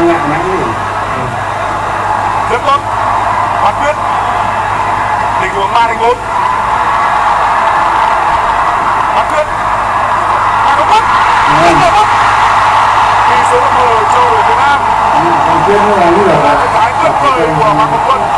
nhẹ nhõm nhỉ rất tốt Hoàng quyết. tình huống ba thành 4. Hoàng quyết. Hoàng Công bắt Vâng. Hoàng Công Tỷ số một đều cho đội Việt Nam còn quyết là như là thái tuyệt vời của Hoàng Công Quân